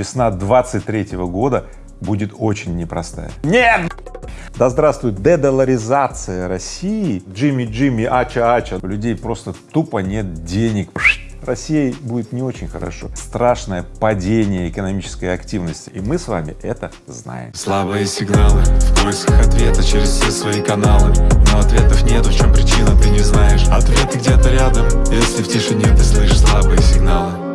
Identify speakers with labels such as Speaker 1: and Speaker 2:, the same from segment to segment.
Speaker 1: Весна 23 года будет очень непростая. Нет! Да здравствует дедоларизация России, Джимми Джимми, Ача Ача, у людей просто тупо нет денег. России будет не очень хорошо. Страшное падение экономической активности, и мы с вами это знаем.
Speaker 2: Слабые сигналы в поисках ответа через все свои каналы, но ответов нет, в чем причина ты не знаешь. Ответы где-то рядом, если в тишине ты слышишь слабые сигналы.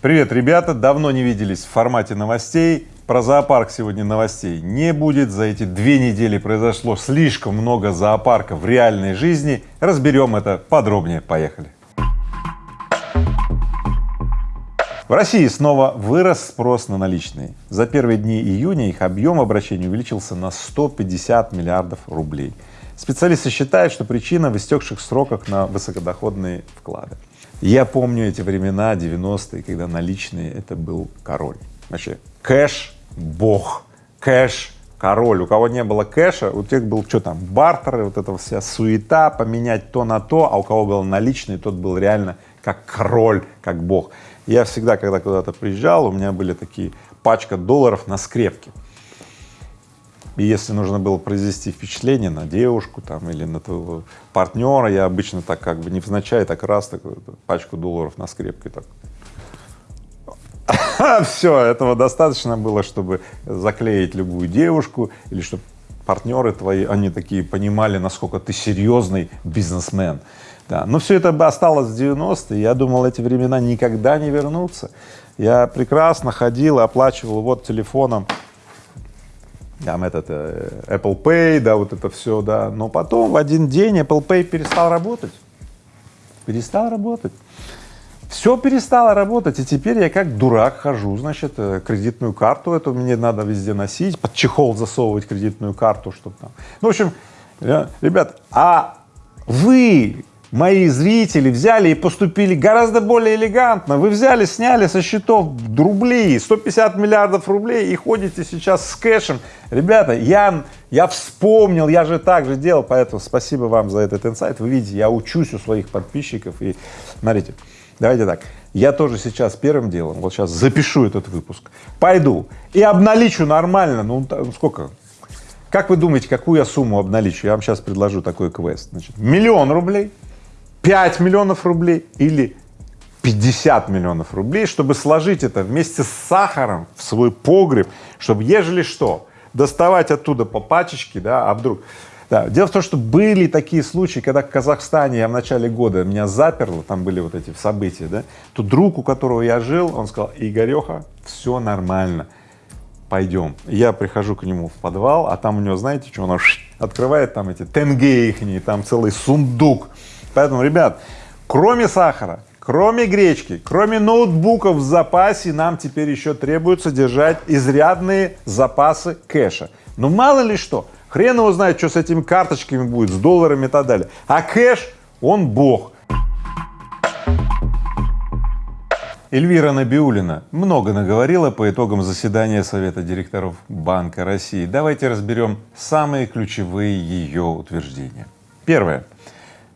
Speaker 1: Привет, ребята! Давно не виделись в формате новостей. Про зоопарк сегодня новостей не будет. За эти две недели произошло слишком много зоопарков в реальной жизни. Разберем это подробнее. Поехали. В России снова вырос спрос на наличные. За первые дни июня их объем обращений увеличился на 150 миллиардов рублей. Специалисты считают, что причина в истекших сроках на высокодоходные вклады. Я помню эти времена, 90-е, когда наличные — это был король. Вообще кэш бог, кэш король. У кого не было кэша, у тех был что там, бартеры, вот эта вся суета, поменять то на то, а у кого был наличный, тот был реально как король, как бог. Я всегда, когда куда-то приезжал, у меня были такие пачка долларов на скрепке. И если нужно было произвести впечатление на девушку там или на твоего партнера, я обычно так как бы невзначай так раз такую пачку долларов на скрепке так все, этого достаточно было, чтобы заклеить любую девушку или чтобы партнеры твои, они такие понимали, насколько ты серьезный бизнесмен. Да. Но все это бы осталось в 90-е, я думал, эти времена никогда не вернутся. Я прекрасно ходил, оплачивал вот телефоном там этот э, Apple Pay, да, вот это все, да, но потом в один день Apple Pay перестал работать, перестал работать. Все перестало работать, и теперь я как дурак хожу, значит, э, кредитную карту эту мне надо везде носить, под чехол засовывать кредитную карту, чтобы там. Ну, в общем, ребят, а вы, мои зрители, взяли и поступили гораздо более элегантно. Вы взяли, сняли со счетов рубли, 150 миллиардов рублей и ходите сейчас с кэшем. Ребята, я, я вспомнил, я же так же делал, поэтому спасибо вам за этот инсайт. Вы видите, я учусь у своих подписчиков и смотрите. Давайте так, я тоже сейчас первым делом, вот сейчас запишу этот выпуск, пойду и обналичу нормально, ну сколько, как вы думаете, какую я сумму обналичу? Я вам сейчас предложу такой квест, значит, миллион рублей, 5 миллионов рублей или 50 миллионов рублей, чтобы сложить это вместе с сахаром в свой погреб, чтобы, ежели что, доставать оттуда по пачечке, да, а вдруг да. Дело в том, что были такие случаи, когда в Казахстане я в начале года меня заперло, там были вот эти события, да, то друг, у которого я жил, он сказал, Игореха, все нормально, пойдем. Я прихожу к нему в подвал, а там у него, знаете, что, он открывает там эти тенге ихние, там целый сундук. Поэтому, ребят, кроме сахара, кроме гречки, кроме ноутбуков в запасе, нам теперь еще требуется держать изрядные запасы кэша. Но мало ли что, Хрен его знает, что с этими карточками будет, с долларами и так далее. А кэш, он бог. Эльвира Набиулина много наговорила по итогам заседания Совета директоров Банка России. Давайте разберем самые ключевые ее утверждения. Первое.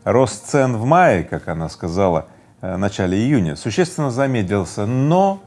Speaker 1: Рост цен в мае, как она сказала, э, в начале июня, существенно замедлился, но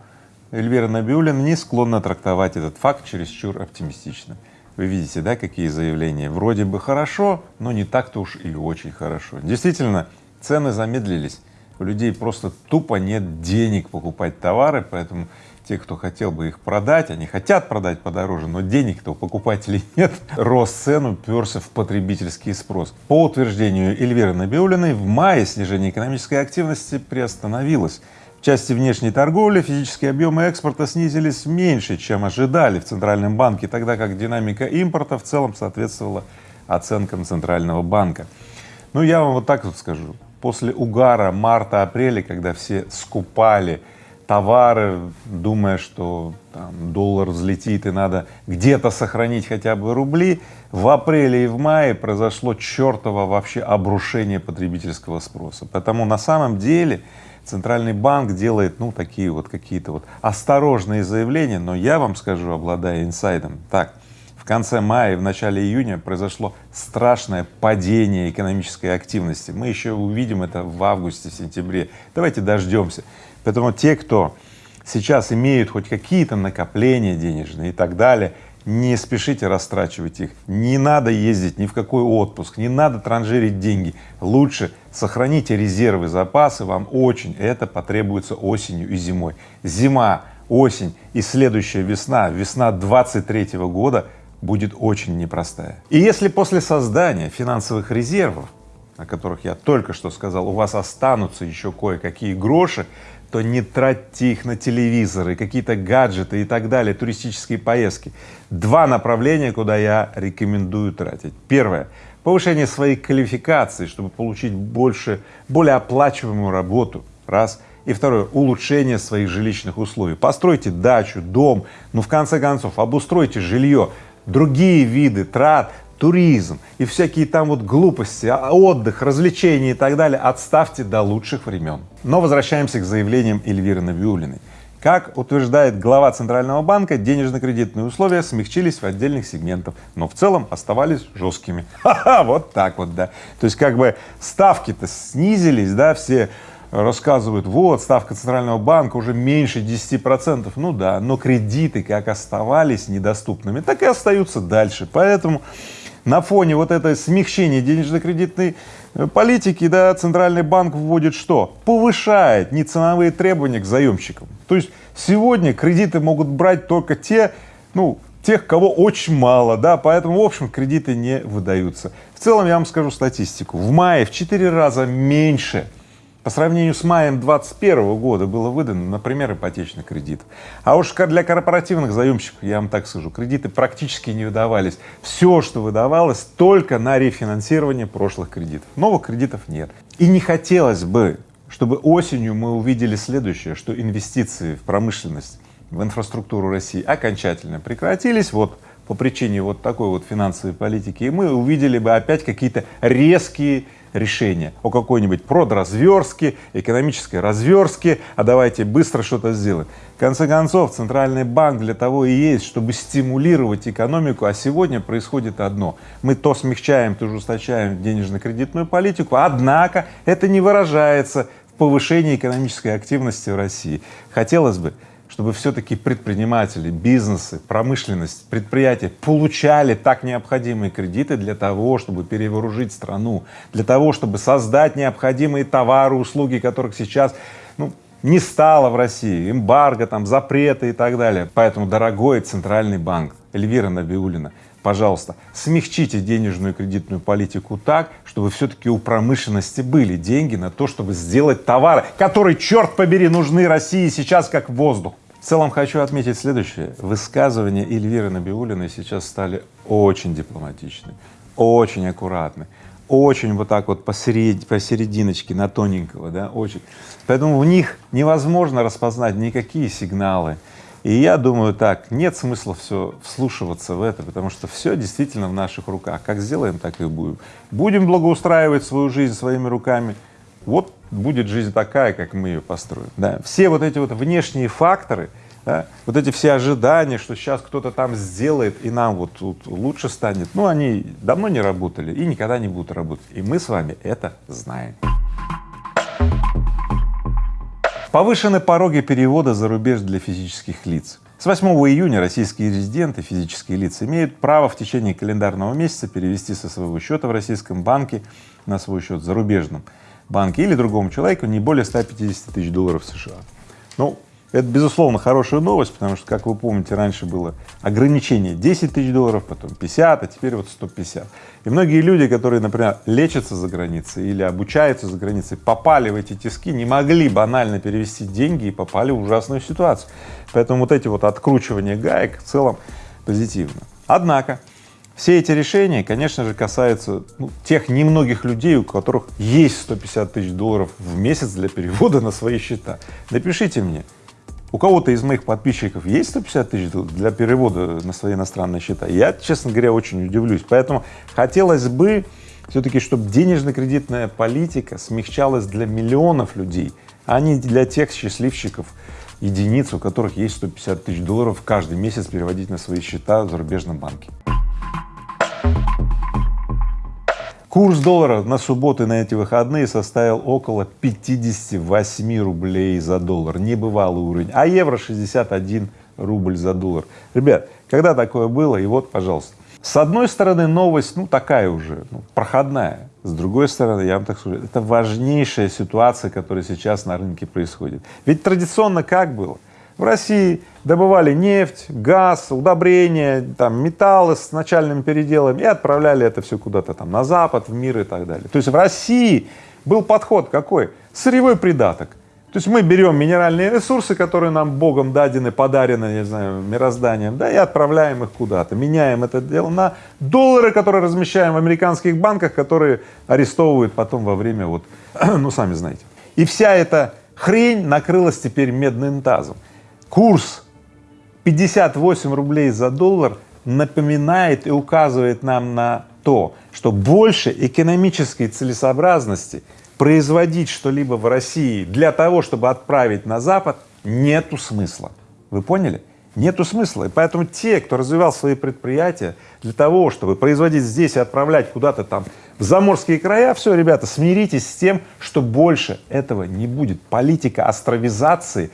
Speaker 1: Эльвира Набиулина не склонна трактовать этот факт чересчур оптимистично. Вы видите, да, какие заявления? Вроде бы хорошо, но не так-то уж и очень хорошо. Действительно, цены замедлились, у людей просто тупо нет денег покупать товары, поэтому те, кто хотел бы их продать, они хотят продать подороже, но денег-то у покупателей нет. Рост цен уперся в потребительский спрос. По утверждению Эльвиры Набиулиной, в мае снижение экономической активности приостановилось части внешней торговли физические объемы экспорта снизились меньше, чем ожидали в Центральном банке, тогда как динамика импорта в целом соответствовала оценкам Центрального банка. Ну, я вам вот так вот скажу. После угара марта-апреля, когда все скупали товары, думая, что там, доллар взлетит и надо где-то сохранить хотя бы рубли, в апреле и в мае произошло чертово вообще обрушение потребительского спроса. Потому на самом деле Центральный банк делает, ну, такие вот какие-то вот осторожные заявления, но я вам скажу, обладая инсайдом, так, в конце мая и в начале июня произошло страшное падение экономической активности. Мы еще увидим это в августе, сентябре. Давайте дождемся. Поэтому те, кто сейчас имеют хоть какие-то накопления денежные и так далее, не спешите растрачивать их, не надо ездить ни в какой отпуск, не надо транжирить деньги, лучше сохраните резервы, запасы, вам очень это потребуется осенью и зимой. Зима, осень и следующая весна, весна 23 -го года будет очень непростая. И если после создания финансовых резервов, о которых я только что сказал, у вас останутся еще кое-какие гроши, то не тратьте их на телевизоры, какие-то гаджеты и так далее, туристические поездки. Два направления, куда я рекомендую тратить. Первое — повышение своей квалификации, чтобы получить больше, более оплачиваемую работу, раз. И второе — улучшение своих жилищных условий. Постройте дачу, дом, ну в конце концов обустройте жилье, другие виды трат туризм и всякие там вот глупости, а, отдых, развлечения и так далее отставьте до лучших времен. Но возвращаемся к заявлениям Эльвиры Набиулиной. Как утверждает глава Центрального банка, денежно-кредитные условия смягчились в отдельных сегментах, но в целом оставались жесткими. Ха-ха, вот так вот, да. То есть как бы ставки-то снизились, да, все рассказывают, вот, ставка Центрального банка уже меньше 10 процентов. Ну да, но кредиты как оставались недоступными, так и остаются дальше. Поэтому на фоне вот этой смягчения денежно-кредитной э, политики, да, Центральный банк вводит что? Повышает неценовые требования к заемщикам. То есть сегодня кредиты могут брать только те, ну, тех, кого очень мало, да, поэтому, в общем, кредиты не выдаются. В целом, я вам скажу статистику. В мае в 4 раза меньше по сравнению с маем 2021 года было выдано, например, ипотечный кредит. А уж для корпоративных заемщиков, я вам так скажу, кредиты практически не выдавались. Все, что выдавалось, только на рефинансирование прошлых кредитов. Новых кредитов нет. И не хотелось бы, чтобы осенью мы увидели следующее, что инвестиции в промышленность, в инфраструктуру России окончательно прекратились. Вот по причине вот такой вот финансовой политики, и мы увидели бы опять какие-то резкие решение о какой-нибудь продразверстке, экономической разверстке, а давайте быстро что-то сделаем. В конце концов, Центральный банк для того и есть, чтобы стимулировать экономику, а сегодня происходит одно. Мы то смягчаем, то ужесточаем денежно-кредитную политику, однако это не выражается в повышении экономической активности в России. Хотелось бы, чтобы все-таки предприниматели, бизнесы, промышленность, предприятия получали так необходимые кредиты для того, чтобы перевооружить страну, для того, чтобы создать необходимые товары, услуги, которых сейчас ну, не стало в России, эмбарго, там, запреты и так далее. Поэтому, дорогой Центральный банк, Эльвира Набиулина, пожалуйста, смягчите денежную кредитную политику так, чтобы все-таки у промышленности были деньги на то, чтобы сделать товары, которые, черт побери, нужны России сейчас как воздух. В целом хочу отметить следующее. Высказывания Эльвиры Набиулиной сейчас стали очень дипломатичны, очень аккуратны, очень вот так вот посеред, посерединочке, на тоненького, да, очень. Поэтому в них невозможно распознать никакие сигналы. И я думаю так, нет смысла все вслушиваться в это, потому что все действительно в наших руках. Как сделаем, так и будем. Будем благоустраивать свою жизнь своими руками, вот будет жизнь такая, как мы ее построим. Да. Все вот эти вот внешние факторы, да, вот эти все ожидания, что сейчас кто-то там сделает и нам вот тут лучше станет, ну они давно не работали и никогда не будут работать. И мы с вами это знаем. Повышены пороги перевода за рубеж для физических лиц. С 8 июня российские резиденты, физические лица, имеют право в течение календарного месяца перевести со своего счета в российском банке на свой счет зарубежном банке или другому человеку не более 150 тысяч долларов США. Ну, это, безусловно, хорошая новость, потому что, как вы помните, раньше было ограничение 10 тысяч долларов, потом 50, а теперь вот 150. И многие люди, которые, например, лечатся за границей или обучаются за границей, попали в эти тиски, не могли банально перевести деньги и попали в ужасную ситуацию. Поэтому вот эти вот откручивания гаек в целом позитивно. Однако, все эти решения, конечно же, касаются ну, тех немногих людей, у которых есть 150 тысяч долларов в месяц для перевода на свои счета. Напишите мне, у кого-то из моих подписчиков есть 150 тысяч для перевода на свои иностранные счета? Я, честно говоря, очень удивлюсь. Поэтому хотелось бы все-таки, чтобы денежно-кредитная политика смягчалась для миллионов людей, а не для тех счастливчиков, единиц, у которых есть 150 тысяч долларов каждый месяц переводить на свои счета в зарубежном банке. Курс доллара на субботу и на эти выходные составил около 58 рублей за доллар, небывалый уровень, а евро 61 рубль за доллар. Ребят, когда такое было, и вот, пожалуйста. С одной стороны, новость, ну, такая уже, ну, проходная. С другой стороны, я вам так скажу, это важнейшая ситуация, которая сейчас на рынке происходит. Ведь традиционно как было? В России добывали нефть, газ, удобрения, там, металлы с начальным переделом и отправляли это все куда-то там на Запад, в мир и так далее. То есть в России был подход какой? Сырьевой придаток. То есть мы берем минеральные ресурсы, которые нам Богом дадены, подарены, не знаю, мирозданием, да, и отправляем их куда-то, меняем это дело на доллары, которые размещаем в американских банках, которые арестовывают потом во время вот, ну, сами знаете. И вся эта хрень накрылась теперь медным тазом. Курс 58 рублей за доллар напоминает и указывает нам на то, что больше экономической целесообразности производить что-либо в России для того, чтобы отправить на Запад, нету смысла. Вы поняли? Нету смысла. И поэтому те, кто развивал свои предприятия для того, чтобы производить здесь и отправлять куда-то там в заморские края, все, ребята, смиритесь с тем, что больше этого не будет. Политика островизации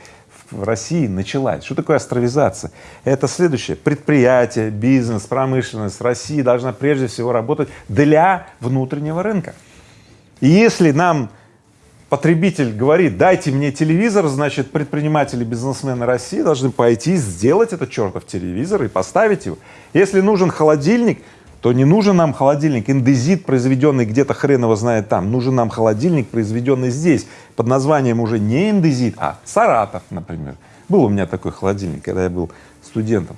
Speaker 1: в России началась. Что такое островизация? Это следующее. Предприятие, бизнес, промышленность России должна прежде всего работать для внутреннего рынка. И если нам потребитель говорит, дайте мне телевизор, значит, предприниматели, бизнесмены России должны пойти сделать этот чертов телевизор и поставить его. Если нужен холодильник, то не нужен нам холодильник индезит, произведенный где-то хрен его знает там, нужен нам холодильник, произведенный здесь, под названием уже не индезит, а Саратов, например. Был у меня такой холодильник, когда я был студентом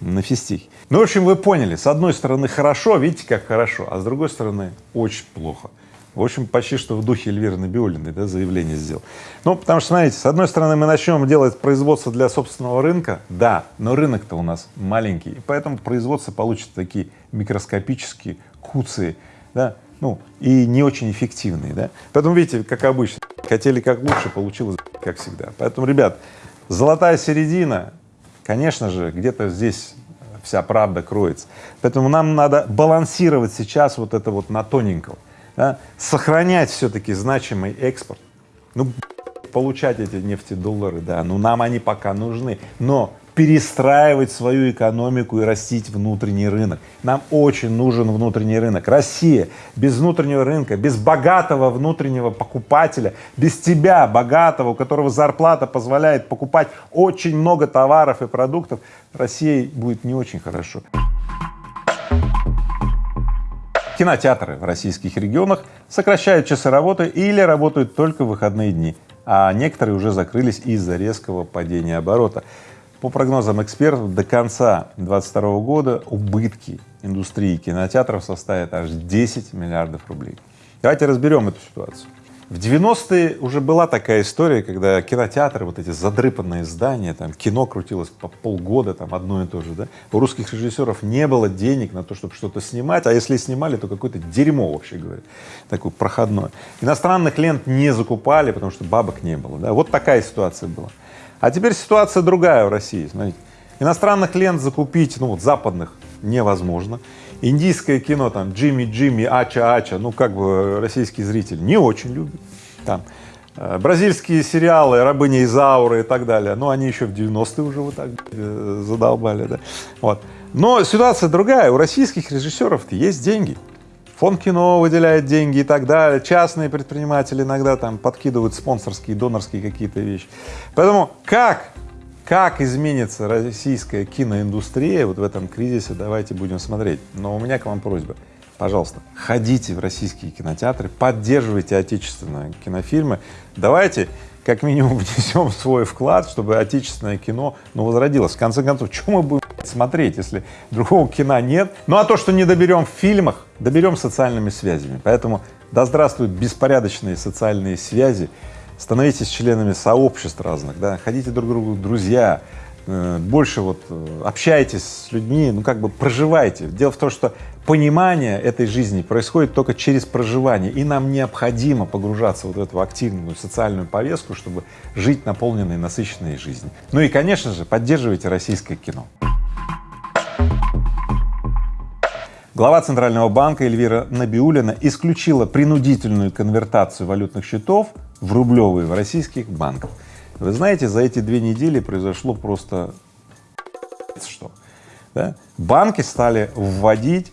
Speaker 1: на физтехе. Ну, в общем, вы поняли, с одной стороны хорошо, видите, как хорошо, а с другой стороны очень плохо. В общем, почти что в духе Эльвиры Набиулиной да, заявление сделал. Ну, потому что, смотрите, с одной стороны, мы начнем делать производство для собственного рынка, да, но рынок-то у нас маленький, и поэтому производство получит такие микроскопические куцы, да, ну, и не очень эффективные, да. Поэтому, видите, как обычно, хотели как лучше, получилось как всегда. Поэтому, ребят, золотая середина, конечно же, где-то здесь вся правда кроется. Поэтому нам надо балансировать сейчас вот это вот на тоненького да, сохранять все-таки значимый экспорт, ну, получать эти нефтедоллары, да, ну, нам они пока нужны, но перестраивать свою экономику и растить внутренний рынок. Нам очень нужен внутренний рынок. Россия без внутреннего рынка, без богатого внутреннего покупателя, без тебя, богатого, у которого зарплата позволяет покупать очень много товаров и продуктов, России будет не очень хорошо. Кинотеатры в российских регионах сокращают часы работы или работают только в выходные дни, а некоторые уже закрылись из-за резкого падения оборота. По прогнозам экспертов, до конца 2022 года убытки индустрии кинотеатров составят аж 10 миллиардов рублей. Давайте разберем эту ситуацию. В 90-е уже была такая история, когда кинотеатры, вот эти задрыпанные здания, там кино крутилось по полгода, там одно и то же, да, у русских режиссеров не было денег на то, чтобы что-то снимать, а если снимали, то какое-то дерьмо, вообще говоря, такое проходное. Иностранных лент не закупали, потому что бабок не было, да, вот такая ситуация была. А теперь ситуация другая в России, смотрите, иностранных лент закупить, ну вот западных, невозможно. Индийское кино, там, Джимми Джимми, Ача Ача, ну, как бы российский зритель не очень любит. Там, э, бразильские сериалы, Рабыня Изаура и так далее, ну, они еще в 90-е уже вот так э, задолбали, да, вот. Но ситуация другая, у российских режиссеров есть деньги, фонд кино выделяет деньги и так далее, частные предприниматели иногда там подкидывают спонсорские, донорские какие-то вещи. Поэтому как как изменится российская киноиндустрия вот в этом кризисе, давайте будем смотреть. Но у меня к вам просьба, пожалуйста, ходите в российские кинотеатры, поддерживайте отечественные кинофильмы, давайте как минимум внесем свой вклад, чтобы отечественное кино, ну, возродилось. В конце концов, что мы будем смотреть, если другого кино нет? Ну, а то, что не доберем в фильмах, доберем социальными связями. Поэтому да здравствуют беспорядочные социальные связи, становитесь членами сообществ разных, да, ходите друг к другу друзья, э, больше вот э, общайтесь с людьми, ну как бы проживайте. Дело в том, что понимание этой жизни происходит только через проживание, и нам необходимо погружаться вот в эту активную социальную повестку, чтобы жить наполненной, насыщенной жизнью. Ну и, конечно же, поддерживайте российское кино. Глава Центрального банка Эльвира Набиулина исключила принудительную конвертацию валютных счетов в рублевые в российских банках. Вы знаете, за эти две недели произошло просто что. Да? Банки стали вводить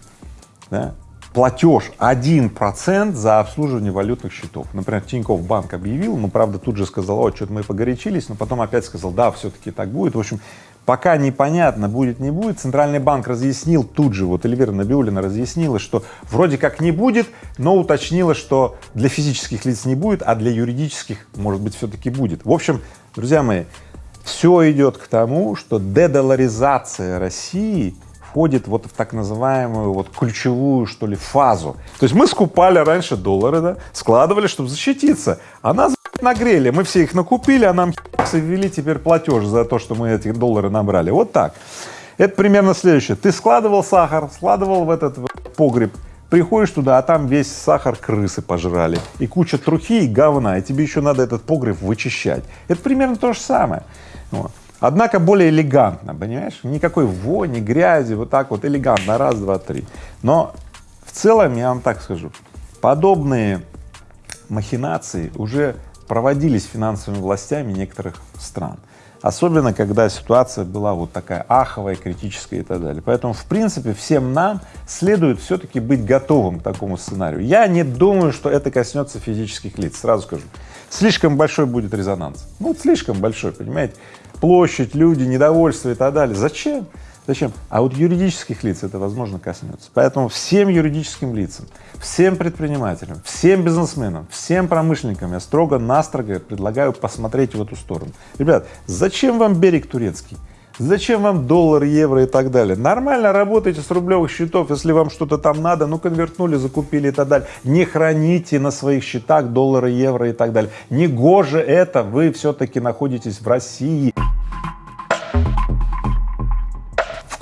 Speaker 1: да, платеж 1% за обслуживание валютных счетов. Например, Тинькофф банк объявил, но правда тут же сказал, о, что-то мы погорячились, но потом опять сказал, да, все-таки так будет. В общем, пока непонятно, будет, не будет, Центральный банк разъяснил тут же, вот Эльвира Набиулина разъяснила, что вроде как не будет, но уточнила, что для физических лиц не будет, а для юридических, может быть, все-таки будет. В общем, друзья мои, все идет к тому, что дедоларизация России входит вот в так называемую вот ключевую, что ли, фазу. То есть мы скупали раньше доллары, да, складывали, чтобы защититься, а нас нагрели, мы все их накупили, а нам ввели теперь платеж за то, что мы эти доллары набрали. Вот так. Это примерно следующее. Ты складывал сахар, складывал в этот погреб, приходишь туда, а там весь сахар крысы пожрали, и куча трухи и говна, и тебе еще надо этот погреб вычищать. Это примерно то же самое. Вот. Однако более элегантно, понимаешь? Никакой вони, грязи, вот так вот элегантно, раз, два, три. Но в целом, я вам так скажу, подобные махинации уже проводились финансовыми властями некоторых стран. Особенно, когда ситуация была вот такая аховая, критическая и так далее. Поэтому, в принципе, всем нам следует все-таки быть готовым к такому сценарию. Я не думаю, что это коснется физических лиц, сразу скажу. Слишком большой будет резонанс. Ну, слишком большой, понимаете? площадь, люди, недовольство и так далее. Зачем? Зачем? А вот юридических лиц это, возможно, коснется. Поэтому всем юридическим лицам, всем предпринимателям, всем бизнесменам, всем промышленникам я строго-настрого предлагаю посмотреть в эту сторону. Ребят, зачем вам берег турецкий? Зачем вам доллар, евро и так далее? Нормально работайте с рублевых счетов, если вам что-то там надо, ну конвертнули, закупили и так далее. Не храните на своих счетах доллары, евро и так далее. Не гоже это, вы все-таки находитесь в России.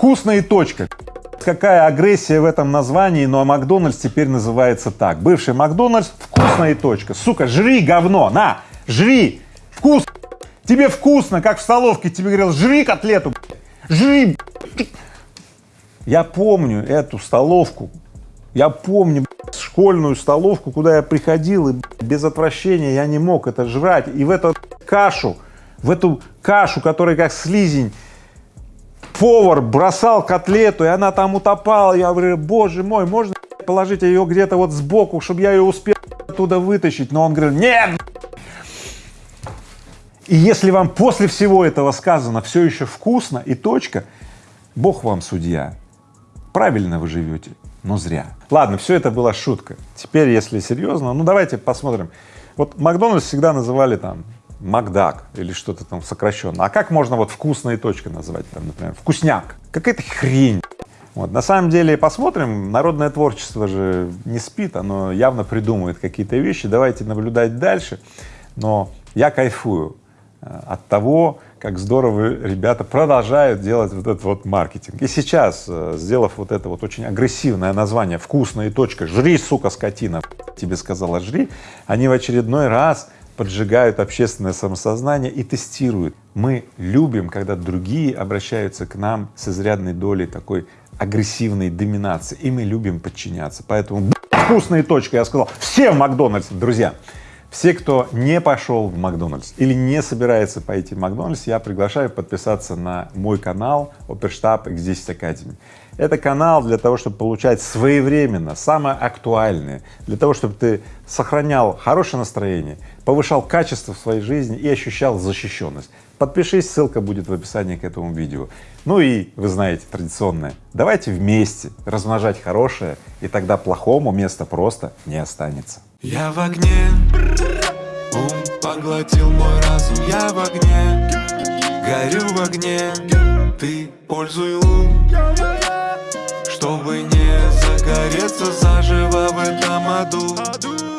Speaker 1: Вкусно и точка. Какая агрессия в этом названии, но Макдональдс теперь называется так. Бывший Макдональдс, вкусно и точка. Сука, жри говно, на, жри, вкус, тебе вкусно, как в столовке тебе говорил, жри котлету, жри. Я помню эту столовку, я помню школьную столовку, куда я приходил, и без отвращения я не мог это жрать, и в эту кашу, в эту кашу, которая как слизень, повар бросал котлету, и она там утопала. Я говорю, боже мой, можно положить ее где-то вот сбоку, чтобы я ее успел оттуда вытащить? Но он говорит, нет! И если вам после всего этого сказано все еще вкусно и точка, Бог вам судья. Правильно вы живете, но зря. Ладно, все это была шутка. Теперь, если серьезно, ну давайте посмотрим. Вот Макдональдс всегда называли там Макдак или что-то там сокращенно. А как можно вот вкусной точкой назвать, там, например, вкусняк? Какая-то хрень. Вот. На самом деле, посмотрим, народное творчество же не спит, оно явно придумывает какие-то вещи, давайте наблюдать дальше. Но я кайфую э, от того, как здорово ребята продолжают делать вот этот вот маркетинг. И сейчас, э, сделав вот это вот очень агрессивное название «Вкусная точка», «Жри, сука, скотина», тебе сказала «жри», они в очередной раз поджигают общественное самосознание и тестируют. Мы любим, когда другие обращаются к нам с изрядной долей такой агрессивной доминации, и мы любим подчиняться. Поэтому вкусная точка, я сказал, все в Макдональдс, друзья. Все, кто не пошел в Макдональдс или не собирается пойти в Макдональдс, я приглашаю подписаться на мой канал Оперштаб X10 Academy. Это канал для того, чтобы получать своевременно самое актуальное, для того, чтобы ты сохранял хорошее настроение, повышал качество в своей жизни и ощущал защищенность. Подпишись, ссылка будет в описании к этому видео. Ну и вы знаете традиционное, давайте вместе размножать хорошее, и тогда плохому места просто не останется.
Speaker 2: Я в огне, ум поглотил мой разум, я в огне, горю в огне, ты пользуй ум, чтобы не загореться заживо в этом аду.